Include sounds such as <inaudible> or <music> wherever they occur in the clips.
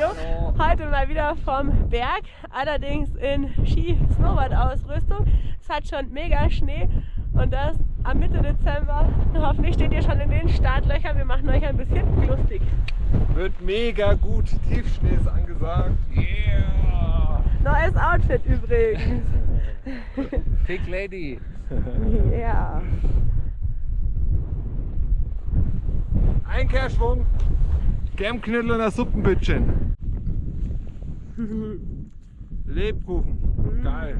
Video. Heute mal wieder vom Berg, allerdings in Ski-Snowboard-Ausrüstung. Es hat schon mega Schnee und das am Mitte Dezember. Hoffentlich steht ihr schon in den Startlöchern. Wir machen euch ein bisschen lustig. Wird mega gut. Tiefschnee ist angesagt. Yeah! Neues Outfit übrigens. <laughs> Pick Lady. Ja. Einkehrschwung. Germknödel und das Suppenbüttchen. Lebkuchen. Geil.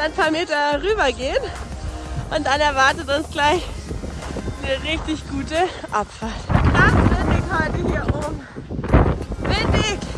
Ein paar Meter rüber gehen und dann erwartet uns gleich eine richtig gute Abfahrt. Krass windig heute hier oben. Windig!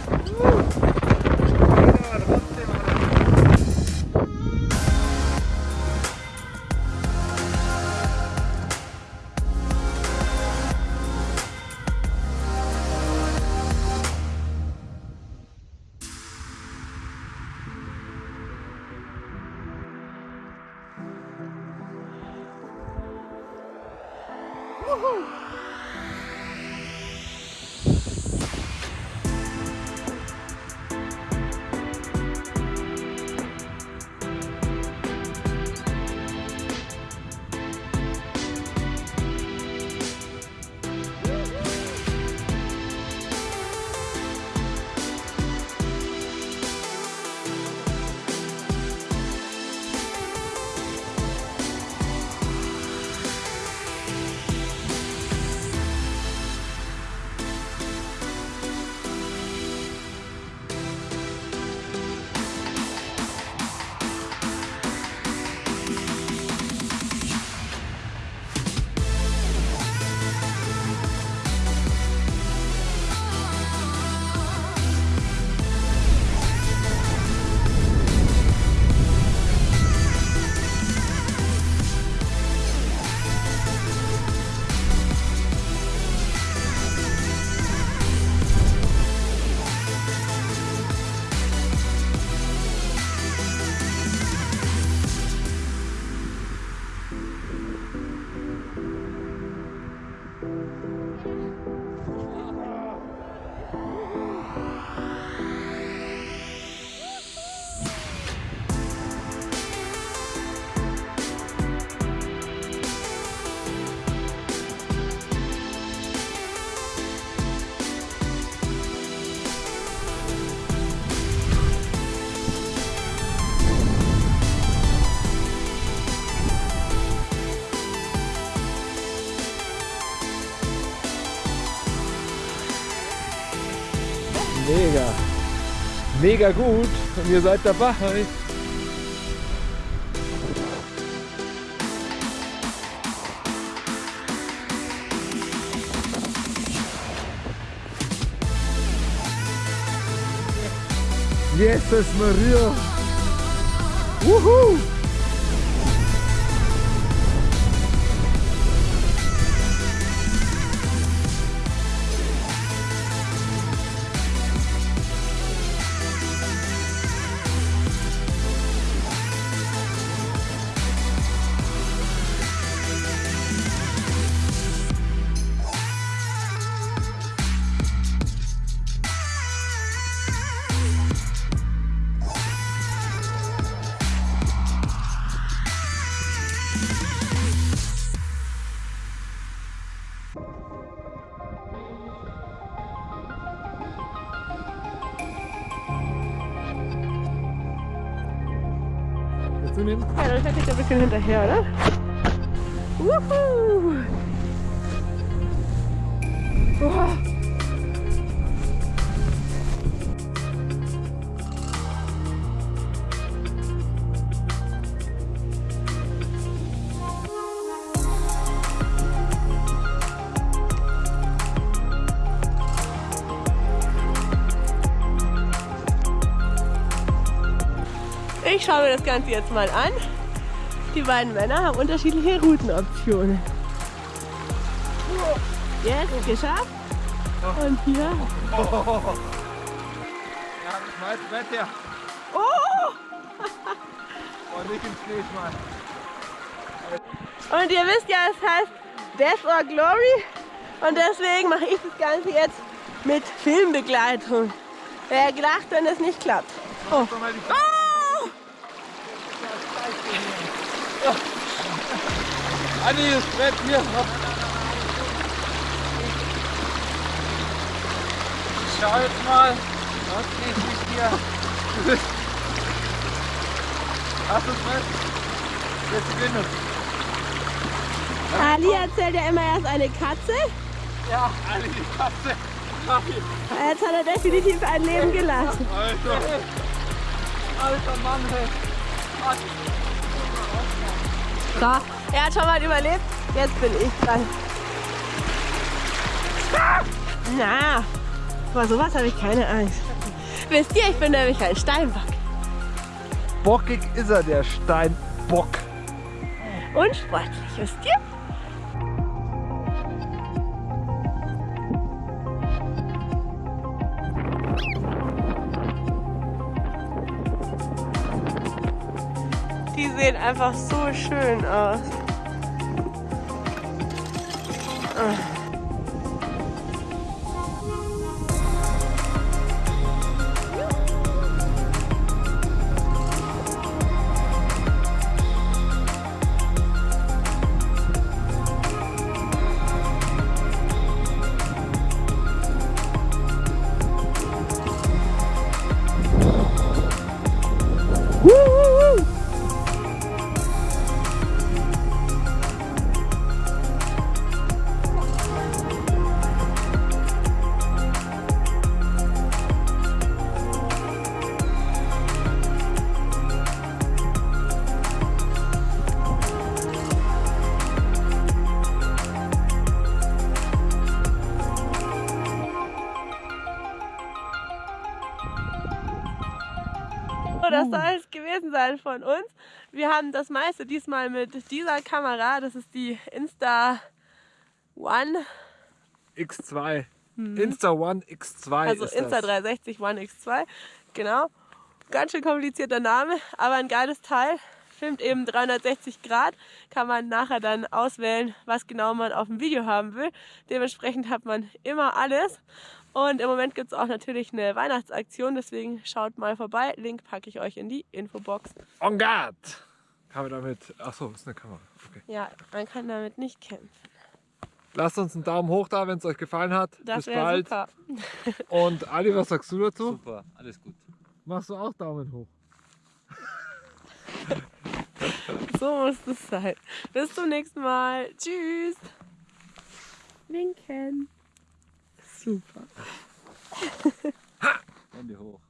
Mega. mega gut und ihr seid dabei. Jesus Maria! Wuhu! Ja, dann fährt ich ein bisschen hinterher, oder? Wuhu! Ich schaue mir das Ganze jetzt mal an. Die beiden Männer haben unterschiedliche Routenoptionen. Jetzt geschafft. Und hier. Ja, schmeiß Brett her. Oh! Und nicht ins schmeißen. Und ihr wisst ja, es heißt Death or Glory. Und deswegen mache ich das Ganze jetzt mit Filmbegleitung. Wer gedacht, wenn es nicht klappt. Oh. Oh! Anni, das Brett hier. Schau jetzt mal, was geht mit dir? Hast du das Brett? Jetzt gewinnen. Ali erzählt ja immer erst eine Katze. Ja, alle die Katze. Jetzt hat er definitiv ein Leben gelassen. Alter. Alter Mann, hey. So, er hat schon mal überlebt. Jetzt bin ich dran. Na, vor sowas habe ich keine Angst. Wisst ihr, ich bin nämlich ein Steinbock. Bockig ist er, der Steinbock. Und sportlich, wisst ihr? Die sehen einfach so schön aus. Von uns. Wir haben das meiste diesmal mit dieser Kamera. Das ist die Insta One, X2. Insta One X2 also Insta das. 360 One X2. Genau. Ganz schön komplizierter Name, aber ein geiles Teil. Filmt eben 360 Grad. Kann man nachher dann auswählen, was genau man auf dem Video haben will. Dementsprechend hat man immer alles. Und im Moment gibt es auch natürlich eine Weihnachtsaktion, deswegen schaut mal vorbei. Link packe ich euch in die Infobox. On guard! Kann man damit. Achso, ist eine Kamera. Okay. Ja, man kann damit nicht kämpfen. Lasst uns einen Daumen hoch da, wenn es euch gefallen hat. Das Bis wäre bald. super. Und Ali, was sagst du dazu? Super, alles gut. Machst du auch Daumen hoch? <laughs> so muss es sein. Bis zum nächsten Mal. Tschüss. Winken. Super. Ha! Hände hoch.